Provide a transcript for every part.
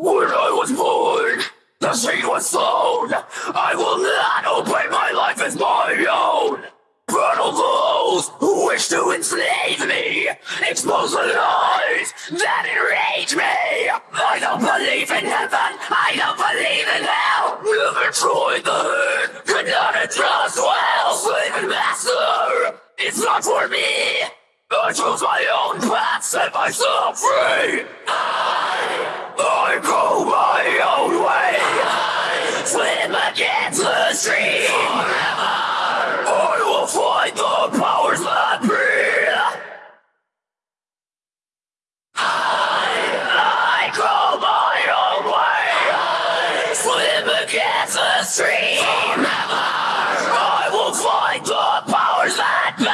When I was born, the seed was sown. I will not obey my life as my own. Brittle those who wish to enslave me, expose the lies that enrage me. I don't believe in heaven, I don't believe in hell. Never tried the herd, could not adjust well. Slave and master, it's not for me. I chose my own path, set myself free. I, I go my own way. Swim against the stream. Forever. I will fight the powers that be. I go my own way. Swim against the stream. I will fight the powers that be.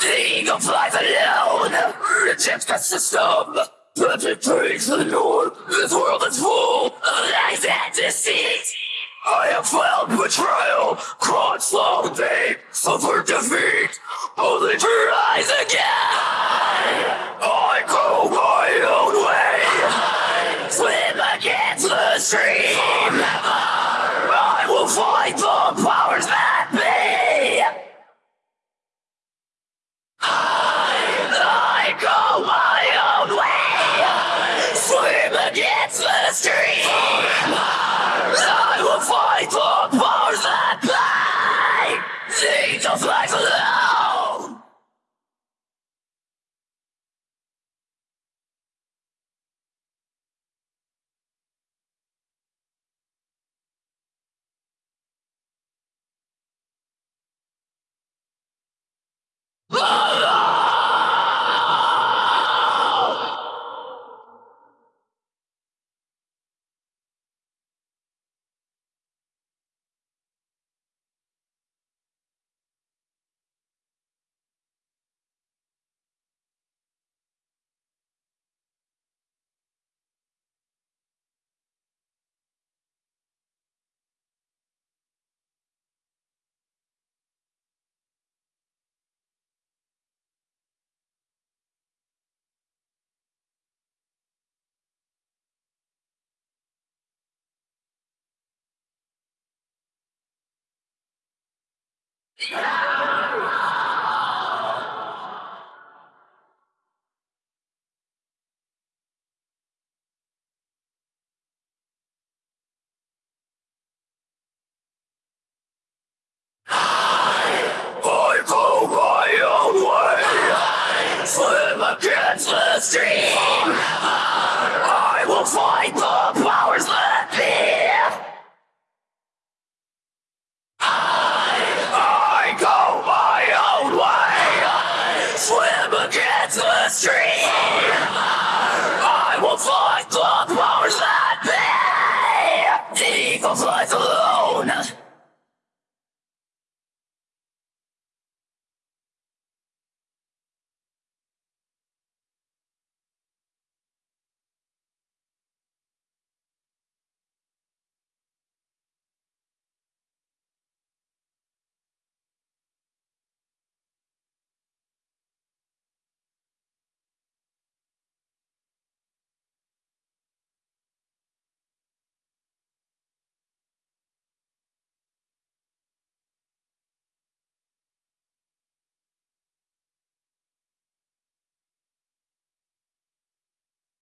The eagle flies alone. Rejects the system. Penetrates the norm. This world is full of lies and deceit. I have felt betrayal, crawled slow deep, suffered defeat, only to rise again. I go my own way, swim against the stream. I will fight the powers that be. I go my own way, the stream. I will fight the powers that be. The angel flies alone. I go my own way. Swim against stream. I will fight